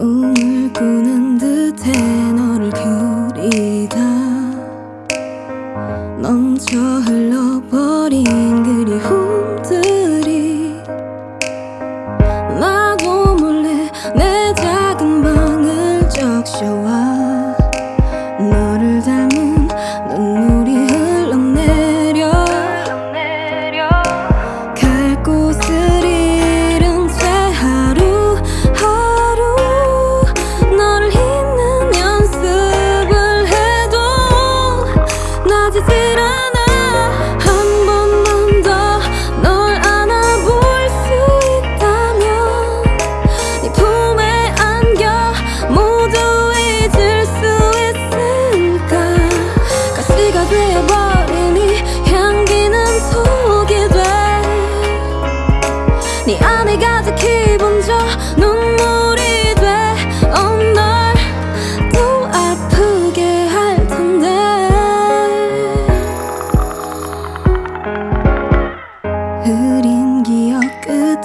꿈을 꾸는 듯해 너를 그리다. 멈춰 흘러버린 그리움들이. 나도 몰래 내 작은 방을 적셔와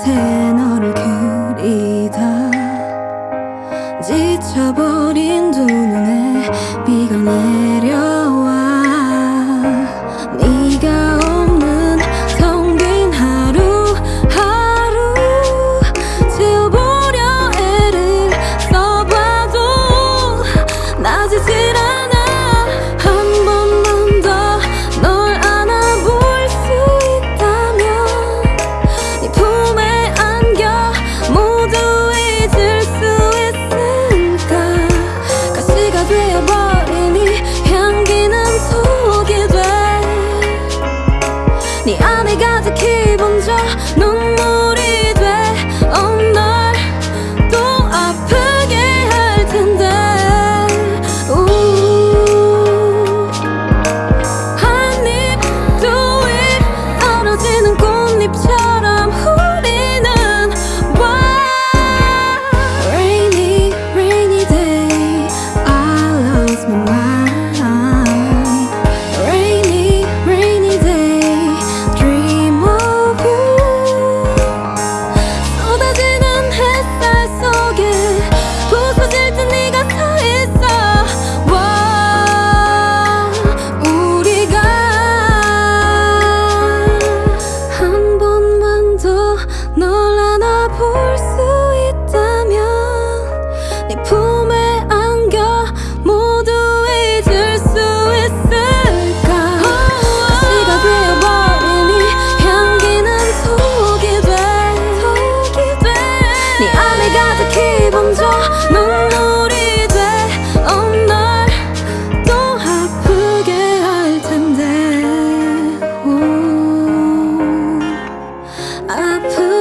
밤새 너를 그리다. 지쳐버린 두 눈에 비가 내 넌 눈물이 돼 Oh 또 아프게 할 텐데. 아프